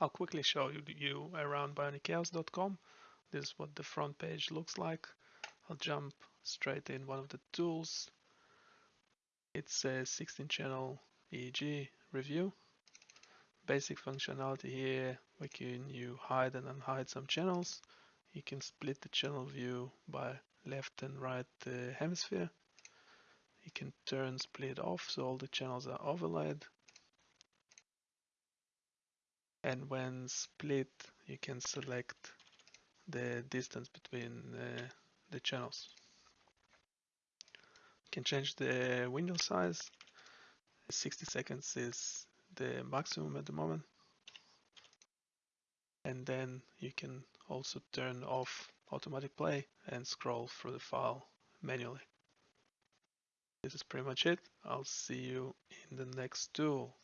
I'll quickly show you around bionicchaos.com. This is what the front page looks like. I'll jump straight in one of the tools. It's a 16 channel EEG review. Basic functionality here, we can you hide and unhide some channels. You can split the channel view by left and right uh, hemisphere. You can turn split off so all the channels are overlaid. And when split, you can select the distance between uh, the channels. You can change the window size. 60 seconds is the maximum at the moment. And then you can also turn off automatic play and scroll through the file manually. This is pretty much it. I'll see you in the next tool.